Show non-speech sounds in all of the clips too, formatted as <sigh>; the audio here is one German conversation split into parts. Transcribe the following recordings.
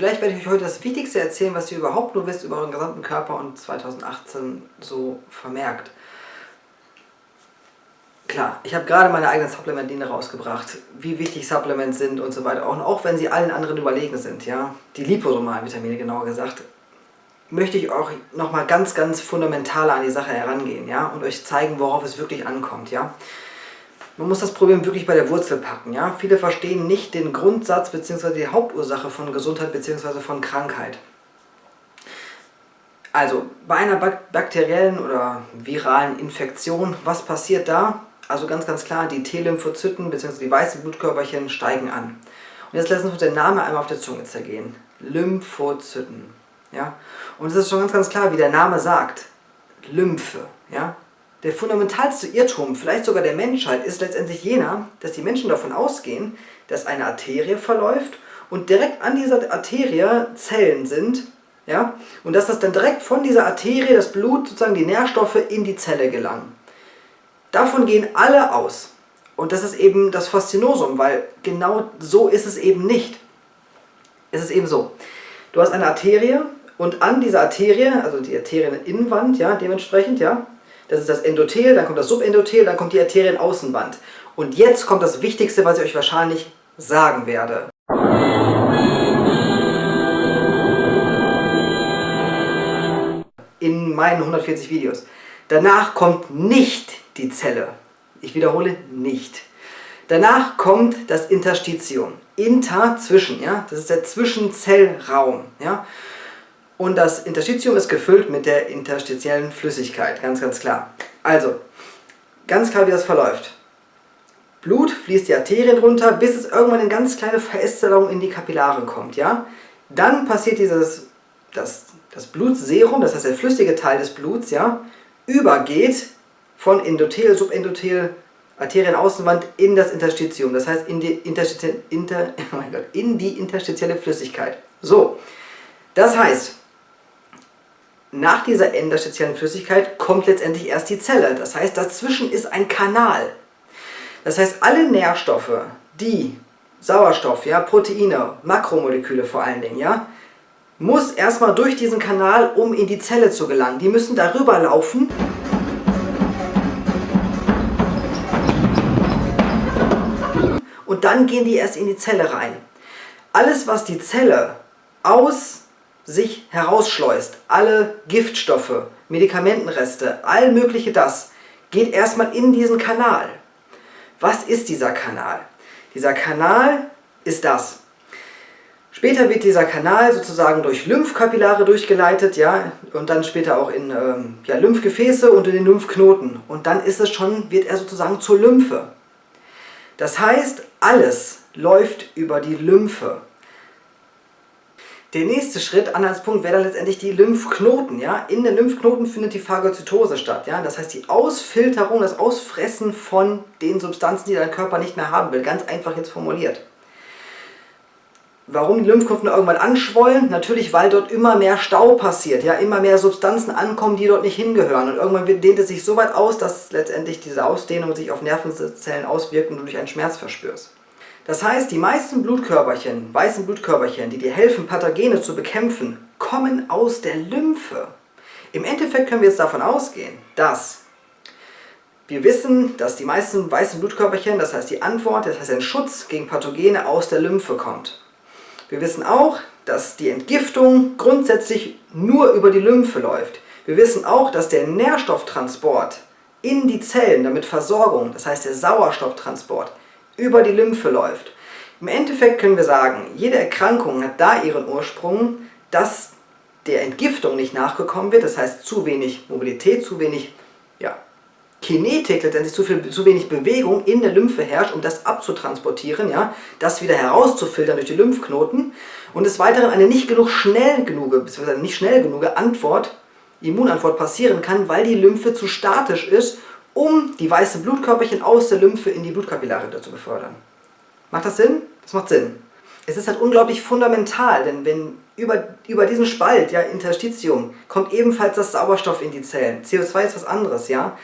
Vielleicht werde ich euch heute das Wichtigste erzählen, was ihr überhaupt nur wisst über euren gesamten Körper und 2018 so vermerkt. Klar, ich habe gerade meine eigene Supplement-Linie rausgebracht, wie wichtig Supplements sind und so weiter. Und auch wenn sie allen anderen überlegen sind, ja, die liposomalen Vitamine genauer gesagt, möchte ich auch nochmal ganz, ganz fundamental an die Sache herangehen, ja, und euch zeigen, worauf es wirklich ankommt, ja. Man muss das Problem wirklich bei der Wurzel packen, ja. Viele verstehen nicht den Grundsatz bzw. die Hauptursache von Gesundheit bzw. von Krankheit. Also, bei einer bakteriellen oder viralen Infektion, was passiert da? Also ganz, ganz klar, die T-Lymphozyten bzw. die weißen Blutkörperchen steigen an. Und jetzt lassen wir uns den Namen einmal auf der Zunge zergehen. Lymphozyten. Ja? Und es ist schon ganz, ganz klar, wie der Name sagt. Lymphe. Ja? Der fundamentalste Irrtum, vielleicht sogar der Menschheit, ist letztendlich jener, dass die Menschen davon ausgehen, dass eine Arterie verläuft und direkt an dieser Arterie Zellen sind, ja, und dass das dann direkt von dieser Arterie, das Blut, sozusagen die Nährstoffe in die Zelle gelangen. Davon gehen alle aus. Und das ist eben das Faszinosum, weil genau so ist es eben nicht. Es ist eben so. Du hast eine Arterie und an dieser Arterie, also die Arterieninnenwand, ja, dementsprechend, ja, das ist das Endothel, dann kommt das Subendothel, dann kommt die Arterienaußenwand. Und jetzt kommt das Wichtigste, was ich euch wahrscheinlich sagen werde. In meinen 140 Videos. Danach kommt nicht die Zelle. Ich wiederhole nicht. Danach kommt das Interstitium. Inter, zwischen, ja, das ist der Zwischenzellraum, ja. Und das Interstitium ist gefüllt mit der interstitiellen Flüssigkeit, ganz, ganz klar. Also, ganz klar, wie das verläuft. Blut fließt die Arterien runter, bis es irgendwann in ganz kleine Verästelung in die Kapillaren kommt, ja. Dann passiert dieses, das, das Blutserum, das heißt der flüssige Teil des Bluts, ja, übergeht von Endothel, Subendothel, Arterienaußenwand in das Interstitium, das heißt in die, Interstiti Inter, <laughs> oh Gott, in die interstitielle Flüssigkeit. So, das heißt, nach dieser interstitiellen Flüssigkeit kommt letztendlich erst die Zelle. Das heißt, dazwischen ist ein Kanal. Das heißt, alle Nährstoffe, die Sauerstoff, ja, Proteine, Makromoleküle vor allen Dingen, ja, muss erstmal durch diesen Kanal, um in die Zelle zu gelangen. Die müssen darüber laufen. und dann gehen die erst in die Zelle rein. Alles, was die Zelle aus sich herausschleust, alle Giftstoffe, Medikamentenreste, all mögliche das, geht erstmal in diesen Kanal. Was ist dieser Kanal? Dieser Kanal ist das. Später wird dieser Kanal sozusagen durch Lymphkapillare durchgeleitet, ja, und dann später auch in ähm, ja, Lymphgefäße und in den Lymphknoten. Und dann ist es schon, wird er sozusagen zur Lymphe. Das heißt, alles läuft über die Lymphe. Der nächste Schritt, Anhaltspunkt, wäre dann letztendlich die Lymphknoten. Ja? In den Lymphknoten findet die Phagozytose statt. Ja? Das heißt die Ausfilterung, das Ausfressen von den Substanzen, die dein Körper nicht mehr haben will. Ganz einfach jetzt formuliert. Warum die Lymphknoten irgendwann anschwollen? Natürlich, weil dort immer mehr Stau passiert, ja, immer mehr Substanzen ankommen, die dort nicht hingehören. Und irgendwann dehnt es sich so weit aus, dass letztendlich diese Ausdehnung sich auf Nervenzellen auswirkt und du durch einen Schmerz verspürst. Das heißt, die meisten Blutkörperchen, weißen Blutkörperchen, die dir helfen, Pathogene zu bekämpfen, kommen aus der Lymphe. Im Endeffekt können wir jetzt davon ausgehen, dass wir wissen, dass die meisten weißen Blutkörperchen, das heißt die Antwort, das heißt ein Schutz gegen Pathogene aus der Lymphe kommt. Wir wissen auch, dass die Entgiftung grundsätzlich nur über die Lymphe läuft. Wir wissen auch, dass der Nährstofftransport in die Zellen, damit Versorgung, das heißt der Sauerstofftransport, über die Lymphe läuft. Im Endeffekt können wir sagen, jede Erkrankung hat da ihren Ursprung, dass der Entgiftung nicht nachgekommen wird, das heißt zu wenig Mobilität, zu wenig ja, Kinetik, letztendlich zu, viel, zu wenig Bewegung in der Lymphe herrscht, um das abzutransportieren, ja, das wieder herauszufiltern durch die Lymphknoten und des Weiteren eine nicht genug schnell genug, beziehungsweise nicht schnell genug Antwort, Immunantwort passieren kann, weil die Lymphe zu statisch ist, um die weißen Blutkörperchen aus der Lymphe in die Blutkapillare zu befördern. Macht das Sinn? Das macht Sinn. Es ist halt unglaublich fundamental, denn wenn über, über diesen Spalt, ja, Interstitium, kommt ebenfalls das Sauerstoff in die Zellen. CO2 ist was anderes, ja.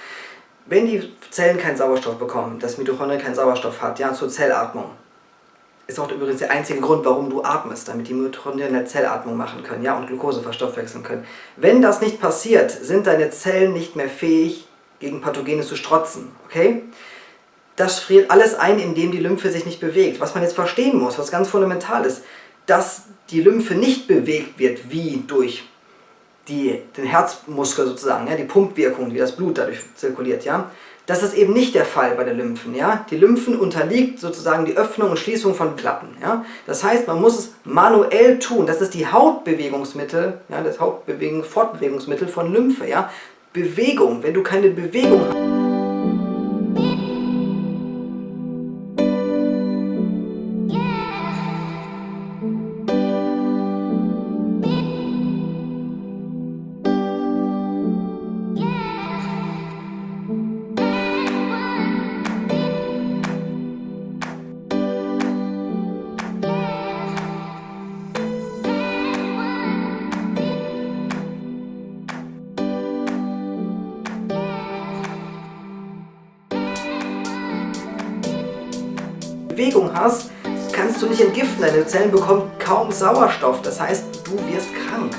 Wenn die Zellen keinen Sauerstoff bekommen, das Mitochondrien keinen Sauerstoff hat, ja, zur Zellatmung, ist auch übrigens der einzige Grund, warum du atmest, damit die Mitochondrien eine Zellatmung machen können ja, und Glucose verstoffwechseln können. Wenn das nicht passiert, sind deine Zellen nicht mehr fähig, gegen Pathogene zu strotzen. Okay? Das friert alles ein, indem die Lymphe sich nicht bewegt. Was man jetzt verstehen muss, was ganz fundamental ist, dass die Lymphe nicht bewegt wird, wie durch die, den Herzmuskel sozusagen, ja, die Pumpwirkung, wie das Blut dadurch zirkuliert. Ja? Das ist eben nicht der Fall bei den Lymphen. Ja? Die Lymphen unterliegt sozusagen die Öffnung und Schließung von Klappen. Ja? Das heißt, man muss es manuell tun. Das ist die Hauptbewegungsmittel, ja, das Hauptbewegung, Fortbewegungsmittel von Lymphe. Ja? Bewegung. Wenn du keine Bewegung hast, hast, kannst du nicht entgiften. Deine Zellen bekommen kaum Sauerstoff. Das heißt, du wirst krank.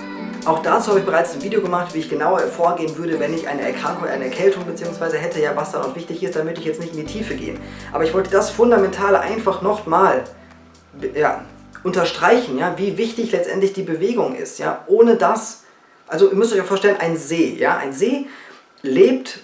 Auch dazu habe ich bereits ein Video gemacht, wie ich genauer vorgehen würde, wenn ich eine Erkrankung, eine Erkältung bzw. hätte, ja was dann auch wichtig ist, damit ich jetzt nicht in die Tiefe gehen. Aber ich wollte das Fundamentale einfach nochmal ja, unterstreichen, ja, wie wichtig letztendlich die Bewegung ist. Ja. Ohne das, also ihr müsst euch vorstellen, ein See, ja, ein See lebt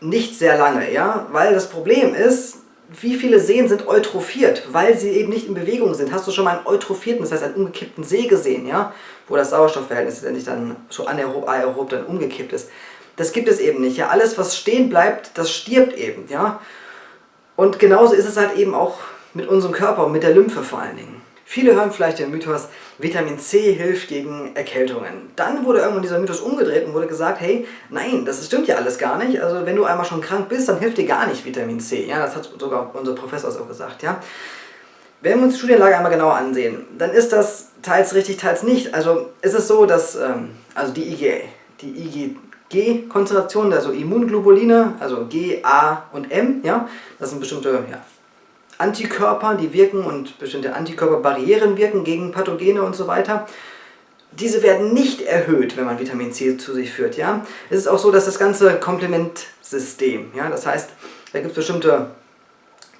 nicht sehr lange, ja, weil das Problem ist, wie viele Seen sind eutrophiert, weil sie eben nicht in Bewegung sind. Hast du schon mal einen eutrophierten, das heißt einen umgekippten See gesehen, ja? wo das Sauerstoffverhältnis letztendlich dann so anaerob, aerob dann umgekippt ist. Das gibt es eben nicht. Ja? Alles, was stehen bleibt, das stirbt eben. Ja? Und genauso ist es halt eben auch mit unserem Körper und mit der Lymphe vor allen Dingen. Viele hören vielleicht den Mythos, Vitamin C hilft gegen Erkältungen. Dann wurde irgendwann dieser Mythos umgedreht und wurde gesagt, hey, nein, das stimmt ja alles gar nicht. Also wenn du einmal schon krank bist, dann hilft dir gar nicht Vitamin C. Ja, das hat sogar unser Professor so gesagt. Ja. Wenn wir uns die Studienlage einmal genauer ansehen, dann ist das teils richtig, teils nicht. Also ist es so, dass ähm, also die IgA, die IgG-Konzentration, also Immunglobuline, also G, A und M, ja, das sind bestimmte ja, Antikörper, die wirken und bestimmte Antikörperbarrieren wirken gegen Pathogene und so weiter. Diese werden nicht erhöht, wenn man Vitamin C zu sich führt. Ja? Es ist auch so, dass das ganze Komplementsystem, ja, das heißt, da gibt es bestimmte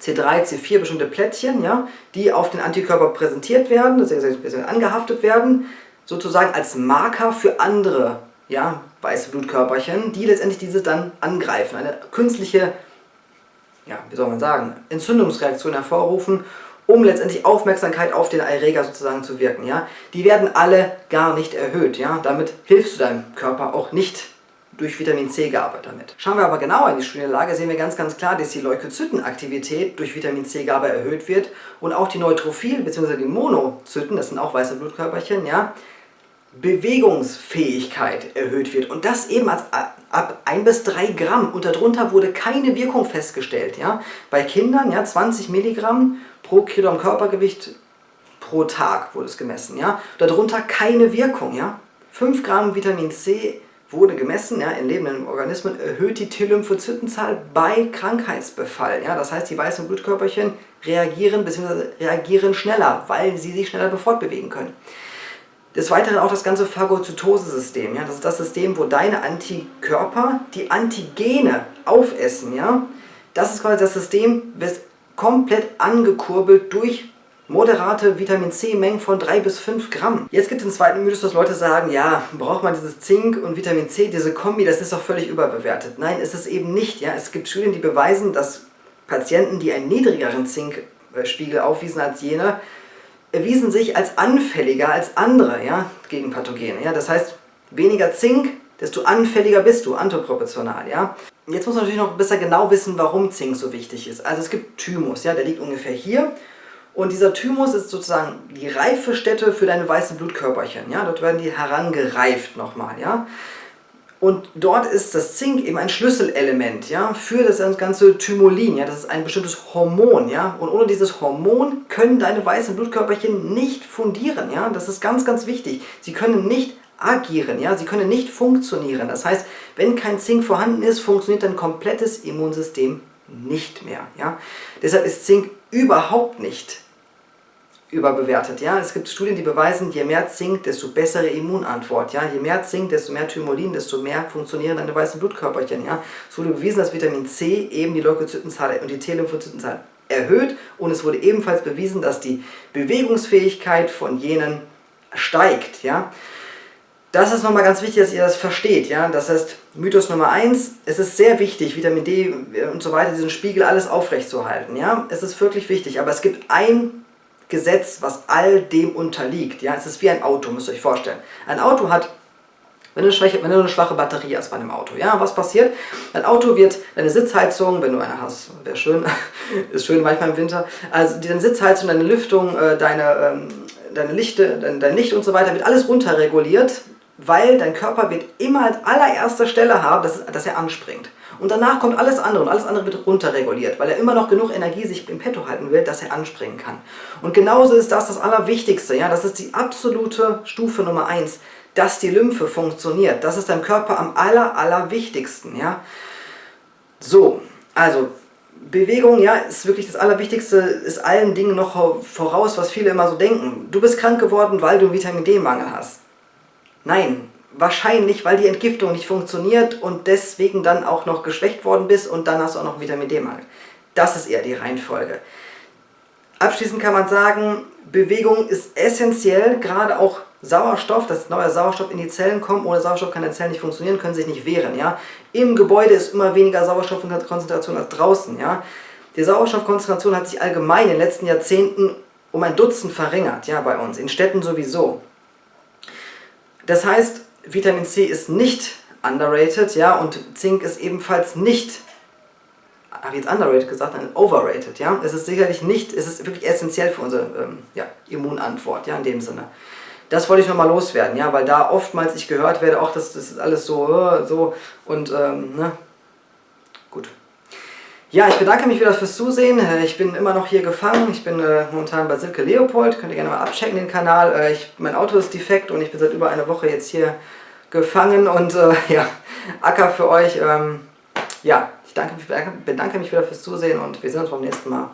C3, C4, bestimmte Plättchen, ja, die auf den Antikörper präsentiert werden, das heißt, angehaftet werden, sozusagen als Marker für andere ja, weiße Blutkörperchen, die letztendlich diese dann angreifen. Eine künstliche ja, wie soll man sagen, Entzündungsreaktion hervorrufen, um letztendlich Aufmerksamkeit auf den Erreger sozusagen zu wirken. Ja? Die werden alle gar nicht erhöht. Ja? Damit hilfst du deinem Körper auch nicht durch Vitamin C-Gabe damit. Schauen wir aber genauer in die Studienlage, sehen wir ganz ganz klar, dass die Leukozytenaktivität durch Vitamin C-Gabe erhöht wird und auch die Neutrophil- bzw. die Monozyten, das sind auch weiße Blutkörperchen, ja, Bewegungsfähigkeit erhöht wird. Und das eben als, ab 1 bis 3 Gramm. Und darunter wurde keine Wirkung festgestellt. Ja? Bei Kindern ja, 20 Milligramm pro Kilogramm Körpergewicht pro Tag wurde es gemessen. Ja? Darunter keine Wirkung. Ja? 5 Gramm Vitamin C wurde gemessen, ja, in lebenden Organismen erhöht die T-Lymphozytenzahl bei Krankheitsbefall. Ja? Das heißt, die weißen Blutkörperchen reagieren bzw. reagieren schneller, weil sie sich schneller fortbewegen können. Des Weiteren auch das ganze Phagozytose-System. Ja? Das ist das System, wo deine Antikörper die Antigene aufessen. Ja? Das ist quasi das System, wird komplett angekurbelt durch moderate Vitamin C-Mengen von 3 bis 5 Gramm. Jetzt gibt es den zweiten Mythos, dass Leute sagen, ja, braucht man dieses Zink und Vitamin C, diese Kombi, das ist doch völlig überbewertet. Nein, ist es eben nicht. Ja? Es gibt Studien, die beweisen, dass Patienten, die einen niedrigeren Zinkspiegel aufwiesen als jene, erwiesen sich als anfälliger als andere ja, gegen Pathogene. Ja? Das heißt, weniger Zink, desto anfälliger bist du, antiproportional. Ja? Jetzt muss man natürlich noch besser genau wissen, warum Zink so wichtig ist. Also es gibt Thymus, ja, der liegt ungefähr hier. Und dieser Thymus ist sozusagen die Reifestätte für deine weißen Blutkörperchen. Ja? Dort werden die herangereift nochmal. Ja? Und dort ist das Zink eben ein Schlüsselelement ja, für das ganze Thymolin. Ja, das ist ein bestimmtes Hormon. Ja, und ohne dieses Hormon können deine weißen Blutkörperchen nicht fundieren. Ja, das ist ganz, ganz wichtig. Sie können nicht agieren, ja, sie können nicht funktionieren. Das heißt, wenn kein Zink vorhanden ist, funktioniert dein komplettes Immunsystem nicht mehr. Ja. Deshalb ist Zink überhaupt nicht überbewertet. Ja? Es gibt Studien, die beweisen, je mehr Zink, desto bessere Immunantwort. Ja? Je mehr Zink, desto mehr Thymolin, desto mehr funktionieren deine weißen Blutkörperchen. Ja? Es wurde bewiesen, dass Vitamin C eben die Leukozytenzahl und die T-Lymphozytenzahl erhöht und es wurde ebenfalls bewiesen, dass die Bewegungsfähigkeit von jenen steigt. Ja? Das ist nochmal ganz wichtig, dass ihr das versteht. Ja? Das heißt, Mythos Nummer 1, es ist sehr wichtig, Vitamin D und so weiter, diesen Spiegel alles aufrechtzuerhalten. Ja? Es ist wirklich wichtig, aber es gibt ein Gesetz, was all dem unterliegt. Ja? Es ist wie ein Auto, müsst ihr euch vorstellen. Ein Auto hat, wenn du, eine schwache, wenn du eine schwache Batterie hast bei einem Auto, ja, was passiert? Ein Auto wird, deine Sitzheizung, wenn du eine hast, wäre schön, <laughs> ist schön manchmal im Winter, also deine Sitzheizung, deine Lüftung, äh, deine, ähm, deine Lichte, dein, dein Licht und so weiter, wird alles runterreguliert, weil dein Körper wird immer als allererster Stelle haben, dass, dass er anspringt. Und danach kommt alles andere und alles andere wird runterreguliert, weil er immer noch genug Energie sich im Petto halten will, dass er anspringen kann. Und genauso ist das das Allerwichtigste, ja, das ist die absolute Stufe Nummer 1, dass die Lymphe funktioniert. Das ist deinem Körper am aller, allerwichtigsten, ja. So, also Bewegung, ja, ist wirklich das Allerwichtigste, ist allen Dingen noch voraus, was viele immer so denken. Du bist krank geworden, weil du einen Vitamin D-Mangel hast. Nein, wahrscheinlich, weil die Entgiftung nicht funktioniert und deswegen dann auch noch geschwächt worden bist und dann hast du auch noch Vitamin D-Mangel. Das ist eher die Reihenfolge. Abschließend kann man sagen, Bewegung ist essentiell, gerade auch Sauerstoff, dass neuer Sauerstoff in die Zellen kommt. Ohne Sauerstoff kann die Zellen nicht funktionieren, können sich nicht wehren. Ja? Im Gebäude ist immer weniger Sauerstoffkonzentration als draußen. Ja? Die Sauerstoffkonzentration hat sich allgemein in den letzten Jahrzehnten um ein Dutzend verringert, ja, bei uns, in Städten sowieso. Das heißt, Vitamin C ist nicht underrated, ja, und Zink ist ebenfalls nicht, habe ich jetzt underrated gesagt, nein, overrated, ja. Es ist sicherlich nicht, es ist wirklich essentiell für unsere ähm, ja, Immunantwort, ja, in dem Sinne. Das wollte ich nochmal loswerden, ja, weil da oftmals ich gehört werde, auch das, das ist alles so, äh, so und, ähm, ne, gut. Ja, ich bedanke mich wieder fürs Zusehen. Äh, ich bin immer noch hier gefangen. Ich bin äh, momentan bei Silke Leopold. Könnt ihr gerne mal abchecken den Kanal. Äh, ich, mein Auto ist defekt und ich bin seit über einer Woche jetzt hier gefangen und äh, <laughs> ja, Acker für euch. Ähm, ja, ich danke, bedanke mich wieder fürs Zusehen und wir sehen uns beim nächsten Mal.